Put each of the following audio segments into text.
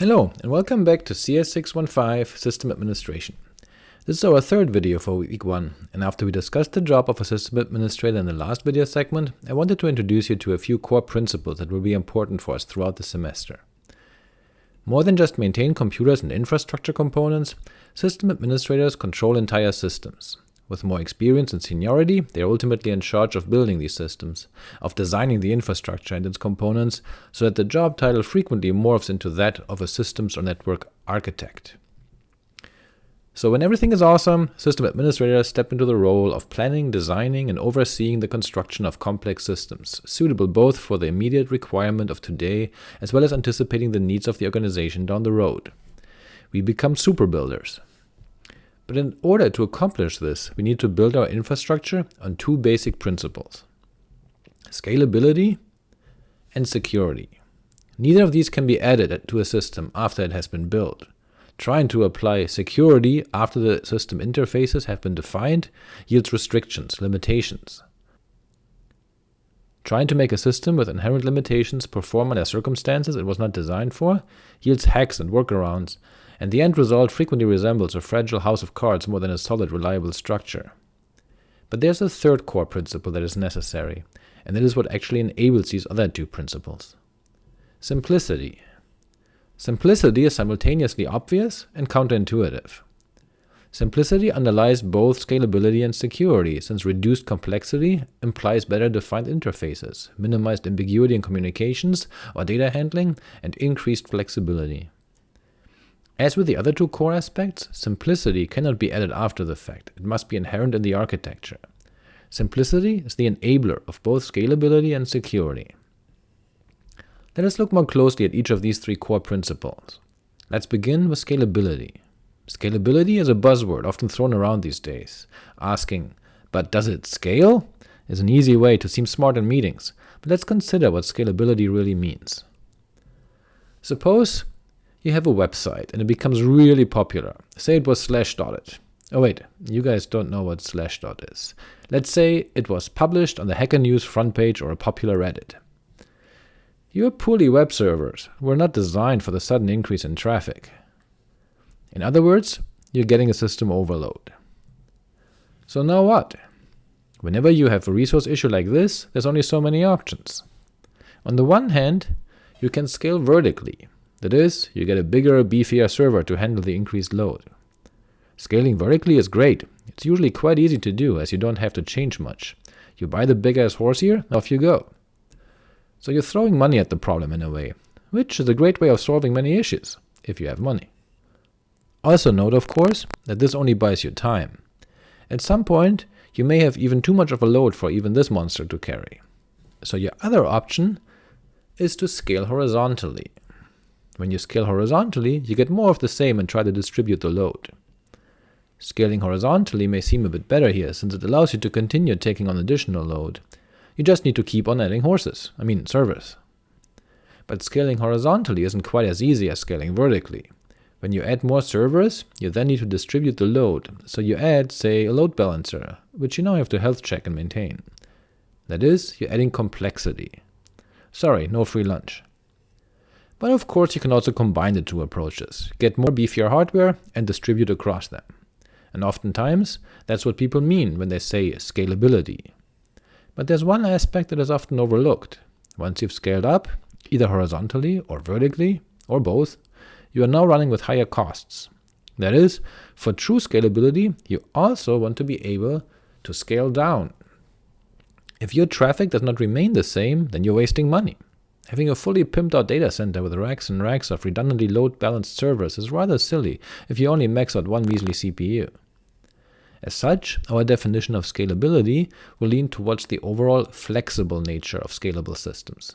Hello, and welcome back to CS615 System Administration. This is our third video for week 1, and after we discussed the job of a system administrator in the last video segment, I wanted to introduce you to a few core principles that will be important for us throughout the semester. More than just maintain computers and infrastructure components, system administrators control entire systems. With more experience and seniority, they are ultimately in charge of building these systems, of designing the infrastructure and its components, so that the job title frequently morphs into that of a systems or network architect. So when everything is awesome, system administrators step into the role of planning, designing, and overseeing the construction of complex systems, suitable both for the immediate requirement of today as well as anticipating the needs of the organization down the road. We become super builders, but in order to accomplish this, we need to build our infrastructure on two basic principles scalability and security. Neither of these can be added to a system after it has been built. Trying to apply security after the system interfaces have been defined yields restrictions, limitations. Trying to make a system with inherent limitations perform under circumstances it was not designed for yields hacks and workarounds and the end result frequently resembles a fragile house of cards more than a solid, reliable structure. But there's a third core principle that is necessary, and that is what actually enables these other two principles. Simplicity. Simplicity is simultaneously obvious and counterintuitive. Simplicity underlies both scalability and security, since reduced complexity implies better defined interfaces, minimized ambiguity in communications or data handling, and increased flexibility. As with the other two core aspects, simplicity cannot be added after the fact, it must be inherent in the architecture. Simplicity is the enabler of both scalability and security. Let us look more closely at each of these three core principles. Let's begin with scalability. Scalability is a buzzword often thrown around these days. Asking, but does it scale? is an easy way to seem smart in meetings, but let's consider what scalability really means. Suppose you have a website and it becomes really popular. Say it was Slashdotted. Oh wait, you guys don't know what Slashdot is. Let's say it was published on the Hacker News front page or a popular Reddit. Your poorly web servers were not designed for the sudden increase in traffic. In other words, you're getting a system overload. So now what? Whenever you have a resource issue like this, there's only so many options. On the one hand, you can scale vertically, that is, you get a bigger, beefier server to handle the increased load. Scaling vertically is great. It's usually quite easy to do, as you don't have to change much. You buy the big ass horse here, off you go. So you're throwing money at the problem in a way, which is a great way of solving many issues, if you have money. Also note, of course, that this only buys you time. At some point, you may have even too much of a load for even this monster to carry. So your other option is to scale horizontally. When you scale horizontally, you get more of the same and try to distribute the load. Scaling horizontally may seem a bit better here, since it allows you to continue taking on additional load. You just need to keep on adding horses, I mean servers. But scaling horizontally isn't quite as easy as scaling vertically. When you add more servers, you then need to distribute the load, so you add, say, a load balancer, which you now have to health check and maintain. That is, you're adding complexity. Sorry, no free lunch. But of course you can also combine the two approaches, get more beefier hardware and distribute across them. And oftentimes, that's what people mean when they say scalability. But there's one aspect that is often overlooked. Once you've scaled up, either horizontally or vertically, or both, you are now running with higher costs. That is, for true scalability, you also want to be able to scale down. If your traffic does not remain the same, then you're wasting money. Having a fully pimped out data center with racks and racks of redundantly load balanced servers is rather silly if you only max out one measly CPU. As such, our definition of scalability will lean towards the overall flexible nature of scalable systems,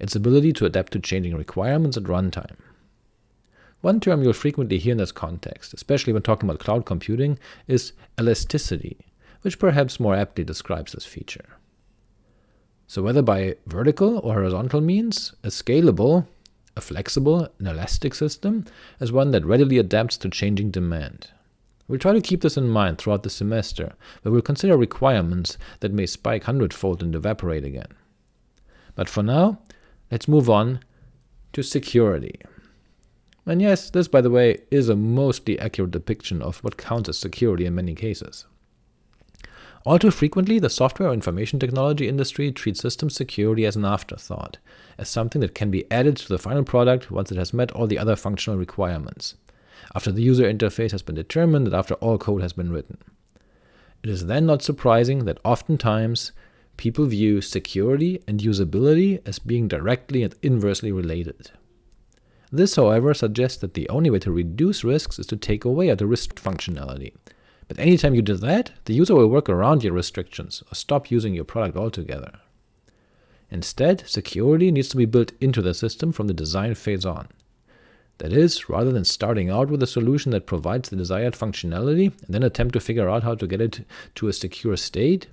its ability to adapt to changing requirements at runtime. One term you'll frequently hear in this context, especially when talking about cloud computing, is elasticity, which perhaps more aptly describes this feature. So whether by vertical or horizontal means, a scalable, a flexible, and elastic system is one that readily adapts to changing demand. We'll try to keep this in mind throughout the semester, but we'll consider requirements that may spike hundredfold and evaporate again. But for now, let's move on to security. And yes, this, by the way, is a mostly accurate depiction of what counts as security in many cases. All too frequently, the software or information technology industry treats system security as an afterthought, as something that can be added to the final product once it has met all the other functional requirements, after the user interface has been determined and after all code has been written. It is then not surprising that oftentimes people view security and usability as being directly and inversely related. This, however, suggests that the only way to reduce risks is to take away at the risk functionality. But anytime you do that, the user will work around your restrictions or stop using your product altogether. Instead, security needs to be built into the system from the design phase on. That is, rather than starting out with a solution that provides the desired functionality and then attempt to figure out how to get it to a secure state,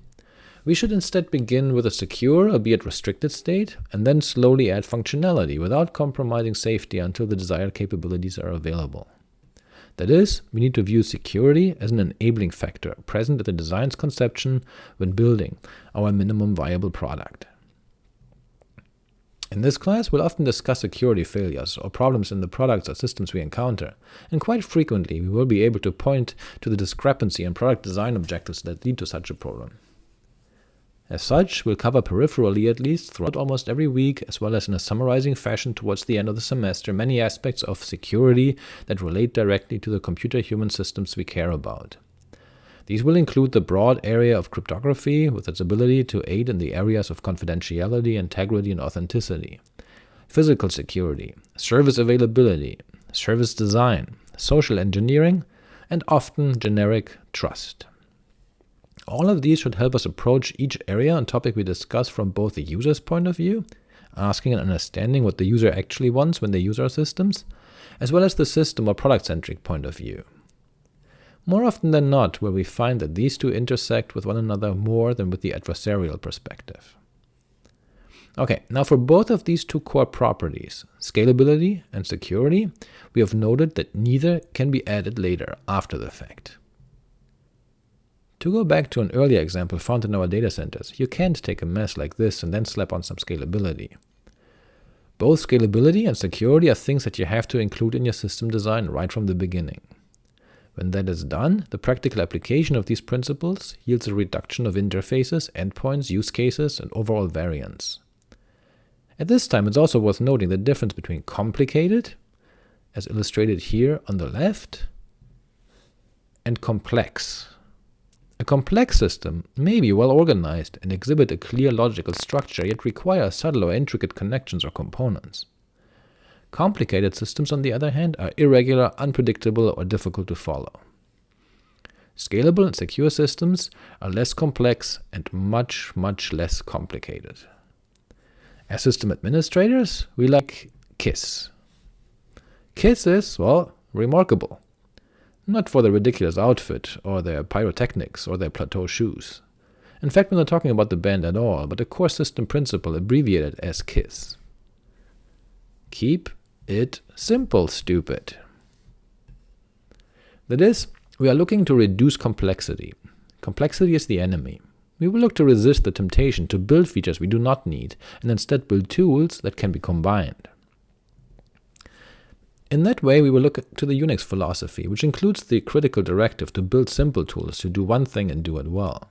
we should instead begin with a secure, albeit restricted state, and then slowly add functionality without compromising safety until the desired capabilities are available. That is, we need to view security as an enabling factor present at the design's conception when building our minimum viable product. In this class, we'll often discuss security failures or problems in the products or systems we encounter, and quite frequently we will be able to point to the discrepancy in product design objectives that lead to such a problem. As such, we'll cover peripherally at least throughout almost every week, as well as in a summarizing fashion towards the end of the semester, many aspects of security that relate directly to the computer-human systems we care about. These will include the broad area of cryptography, with its ability to aid in the areas of confidentiality, integrity, and authenticity, physical security, service availability, service design, social engineering, and often generic trust. All of these should help us approach each area and topic we discuss from both the user's point of view, asking and understanding what the user actually wants when they use our systems, as well as the system or product-centric point of view. More often than not will we find that these two intersect with one another more than with the adversarial perspective. Okay, now for both of these two core properties, scalability and security, we have noted that neither can be added later, after the fact. To go back to an earlier example found in our data centers, you can't take a mess like this and then slap on some scalability. Both scalability and security are things that you have to include in your system design right from the beginning. When that is done, the practical application of these principles yields a reduction of interfaces, endpoints, use cases, and overall variance. At this time, it's also worth noting the difference between complicated, as illustrated here on the left, and complex, a complex system may be well organized and exhibit a clear logical structure, yet require subtle or intricate connections or components. Complicated systems, on the other hand, are irregular, unpredictable, or difficult to follow. Scalable and secure systems are less complex and much, much less complicated. As system administrators, we like KISS. KISS is, well, remarkable not for their ridiculous outfit, or their pyrotechnics, or their plateau shoes. In fact, we're not talking about the band at all, but the core system principle abbreviated as KISS. Keep it simple, stupid. That is, we are looking to reduce complexity. Complexity is the enemy. We will look to resist the temptation to build features we do not need, and instead build tools that can be combined. In that way, we will look to the Unix philosophy, which includes the critical directive to build simple tools to do one thing and do it well.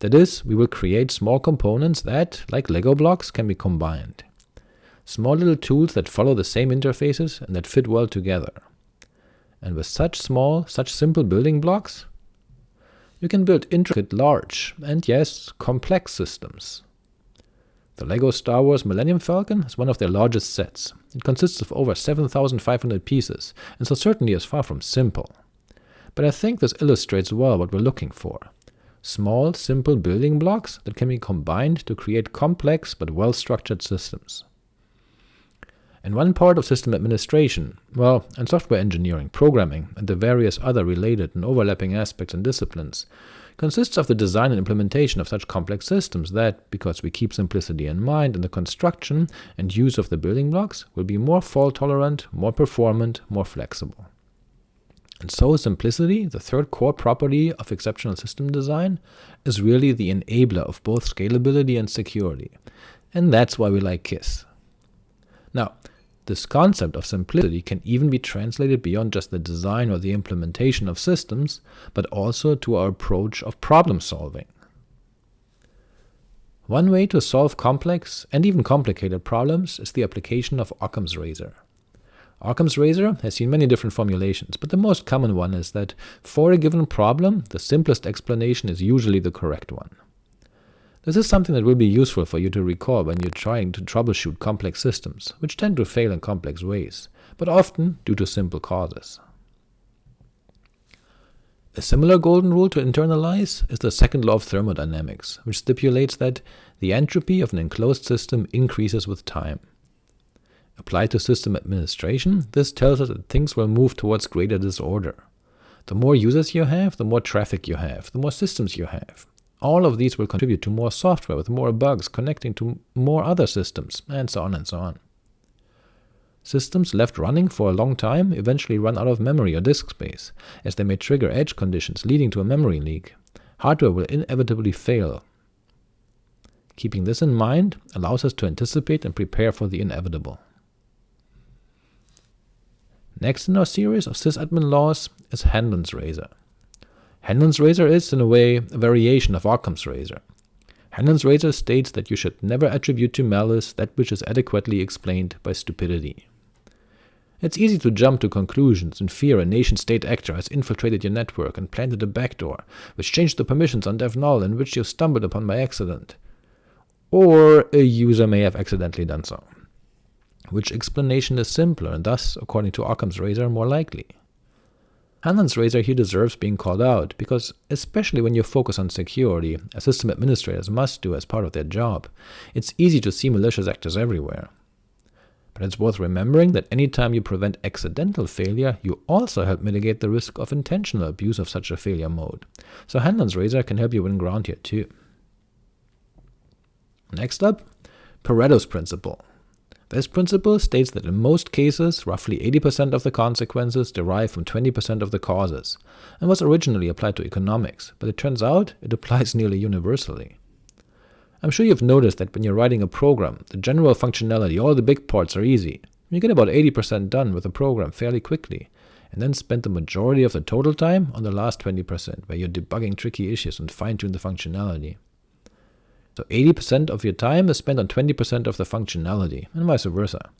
That is, we will create small components that, like Lego blocks, can be combined. Small little tools that follow the same interfaces and that fit well together. And with such small, such simple building blocks, you can build intricate, large, and yes, complex systems. The LEGO Star Wars Millennium Falcon is one of their largest sets. It consists of over 7,500 pieces, and so certainly is far from simple. But I think this illustrates well what we're looking for. Small, simple building blocks that can be combined to create complex but well-structured systems. And one part of system administration, well, and software engineering, programming, and the various other related and overlapping aspects and disciplines, consists of the design and implementation of such complex systems that, because we keep simplicity in mind in the construction and use of the building blocks, will be more fault-tolerant, more performant, more flexible. And so simplicity, the third core property of exceptional system design, is really the enabler of both scalability and security. And that's why we like KISS. Now, This concept of simplicity can even be translated beyond just the design or the implementation of systems, but also to our approach of problem solving. One way to solve complex and even complicated problems is the application of Occam's razor. Occam's razor has seen many different formulations, but the most common one is that for a given problem, the simplest explanation is usually the correct one. This is something that will be useful for you to recall when you're trying to troubleshoot complex systems, which tend to fail in complex ways, but often due to simple causes. A similar golden rule to internalize is the second law of thermodynamics, which stipulates that the entropy of an enclosed system increases with time. Applied to system administration, this tells us that things will move towards greater disorder. The more users you have, the more traffic you have, the more systems you have, all of these will contribute to more software with more bugs connecting to more other systems, and so on and so on. Systems left running for a long time eventually run out of memory or disk space, as they may trigger edge conditions leading to a memory leak. Hardware will inevitably fail. Keeping this in mind allows us to anticipate and prepare for the inevitable. Next in our series of sysadmin laws is Hanlon's razor. Hanlon's razor is, in a way, a variation of Occam's razor. Hanlon's razor states that you should never attribute to malice that which is adequately explained by stupidity. It's easy to jump to conclusions and fear a nation-state actor has infiltrated your network and planted a backdoor, which changed the permissions on DevNull in which you stumbled upon by accident. Or a user may have accidentally done so. Which explanation is simpler and thus, according to Occam's razor, more likely? Hanlon's razor here deserves being called out, because especially when you focus on security, as system administrators must do as part of their job, it's easy to see malicious actors everywhere. But it's worth remembering that any time you prevent accidental failure, you also help mitigate the risk of intentional abuse of such a failure mode. So Hanlon's razor can help you win ground here too. Next up, Pareto's principle. This principle states that in most cases, roughly 80% of the consequences derive from 20% of the causes, and was originally applied to economics, but it turns out it applies nearly universally. I'm sure you've noticed that when you're writing a program, the general functionality, all the big parts are easy. You get about 80% done with a program fairly quickly, and then spend the majority of the total time on the last 20%, where you're debugging tricky issues and fine-tune the functionality. So 80% of your time is spent on 20% of the functionality, and vice versa.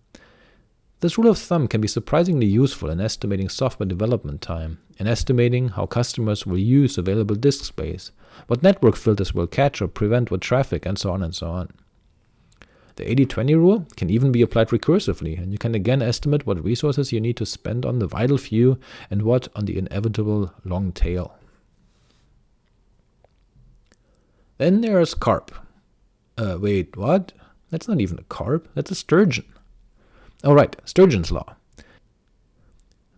This rule of thumb can be surprisingly useful in estimating software development time, in estimating how customers will use available disk space, what network filters will catch or prevent what traffic, and so on and so on. The 80-20 rule can even be applied recursively, and you can again estimate what resources you need to spend on the vital few and what on the inevitable long tail. Then there's carp. Uh, wait, what? That's not even a carp, that's a sturgeon. Oh right, Sturgeon's Law.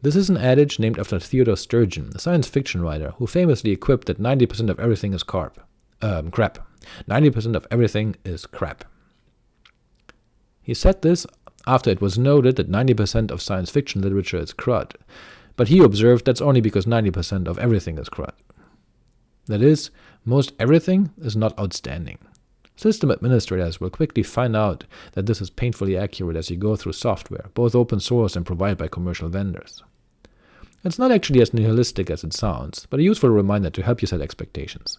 This is an adage named after Theodore Sturgeon, a science fiction writer who famously quipped that 90% of everything is carp. Um, crap. 90% of everything is crap. He said this after it was noted that 90% of science fiction literature is crud, but he observed that's only because 90% of everything is crud. That is, most everything is not outstanding. System administrators will quickly find out that this is painfully accurate as you go through software, both open source and provided by commercial vendors. It's not actually as nihilistic as it sounds, but a useful reminder to help you set expectations.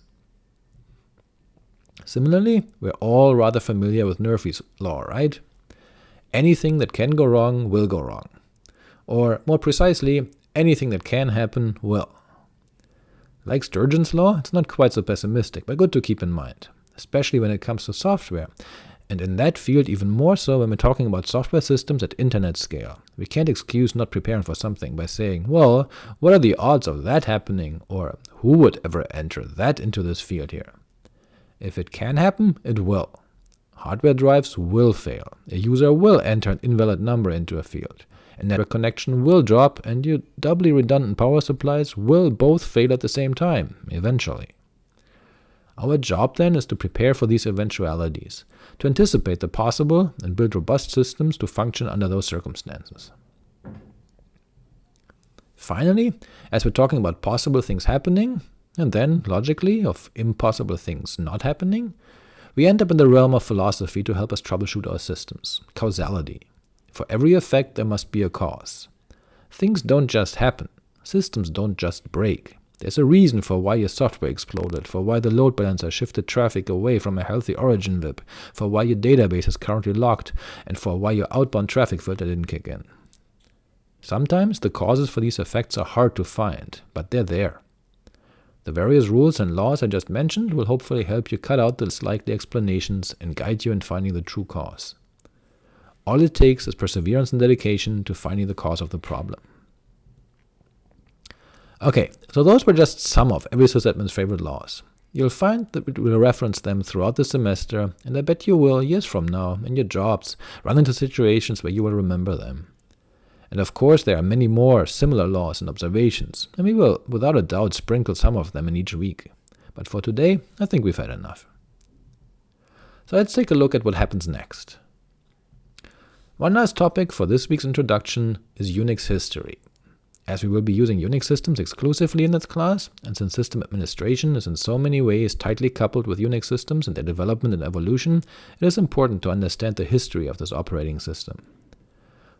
Similarly, we're all rather familiar with Murphy's law, right? Anything that can go wrong will go wrong. Or, more precisely, anything that can happen will. Like Sturgeon's law, it's not quite so pessimistic, but good to keep in mind, especially when it comes to software, and in that field even more so when we're talking about software systems at internet scale. We can't excuse not preparing for something by saying, well, what are the odds of that happening, or who would ever enter that into this field here? If it can happen, it will. Hardware drives will fail. A user will enter an invalid number into a field network connection will drop, and your doubly redundant power supplies will both fail at the same time, eventually. Our job then is to prepare for these eventualities, to anticipate the possible and build robust systems to function under those circumstances. Finally, as we're talking about possible things happening, and then, logically, of impossible things not happening, we end up in the realm of philosophy to help us troubleshoot our systems, causality. For every effect there must be a cause. Things don't just happen, systems don't just break. There's a reason for why your software exploded, for why the load balancer shifted traffic away from a healthy origin VIP, for why your database is currently locked, and for why your outbound traffic filter didn't kick in. Sometimes the causes for these effects are hard to find, but they're there. The various rules and laws I just mentioned will hopefully help you cut out the likely explanations and guide you in finding the true cause. All it takes is perseverance and dedication to finding the cause of the problem. Okay, so those were just some of every sysadmin's favorite laws. You'll find that we will reference them throughout the semester, and I bet you will, years from now, in your jobs, run into situations where you will remember them. And of course there are many more similar laws and observations, and we will without a doubt sprinkle some of them in each week. But for today, I think we've had enough. So let's take a look at what happens next. One last topic for this week's introduction is Unix history. As we will be using Unix systems exclusively in this class, and since system administration is in so many ways tightly coupled with Unix systems and their development and evolution, it is important to understand the history of this operating system.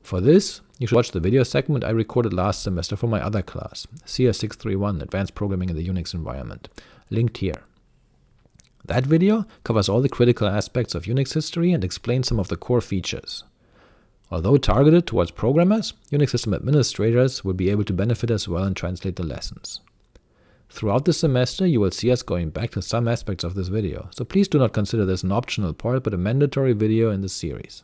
For this, you should watch the video segment I recorded last semester for my other class, CS631 Advanced Programming in the Unix Environment, linked here. That video covers all the critical aspects of Unix history and explains some of the core features. Although targeted towards programmers, Unix system administrators will be able to benefit as well and translate the lessons. Throughout the semester you will see us going back to some aspects of this video, so please do not consider this an optional part but a mandatory video in the series.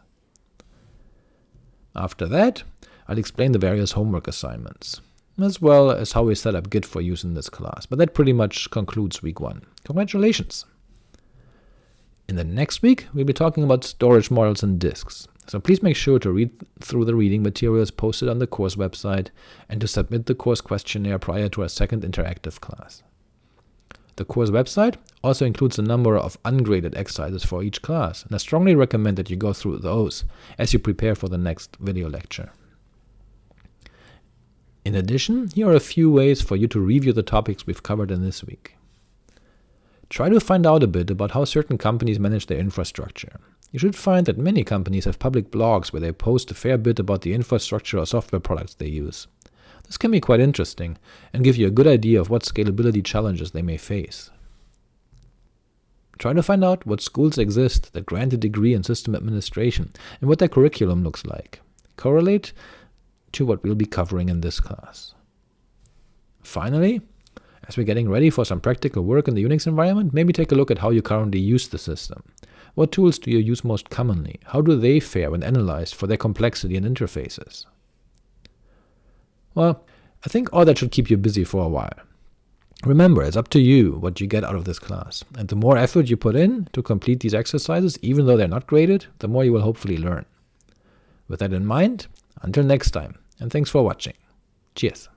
After that, I'll explain the various homework assignments, as well as how we set up Git for use in this class, but that pretty much concludes week 1. Congratulations! In the next week, we'll be talking about storage models and disks, so please make sure to read through the reading materials posted on the course website and to submit the course questionnaire prior to our second interactive class. The course website also includes a number of ungraded exercises for each class, and I strongly recommend that you go through those as you prepare for the next video lecture. In addition, here are a few ways for you to review the topics we've covered in this week. Try to find out a bit about how certain companies manage their infrastructure, you should find that many companies have public blogs where they post a fair bit about the infrastructure or software products they use. This can be quite interesting, and give you a good idea of what scalability challenges they may face. Try to find out what schools exist that grant a degree in system administration, and what their curriculum looks like. Correlate to what we'll be covering in this class. Finally, as we're getting ready for some practical work in the Unix environment, maybe take a look at how you currently use the system. What tools do you use most commonly? How do they fare when analyzed for their complexity and interfaces? Well, I think all that should keep you busy for a while. Remember, it's up to you what you get out of this class, and the more effort you put in to complete these exercises, even though they're not graded, the more you will hopefully learn. With that in mind, until next time, and thanks for watching. Cheers!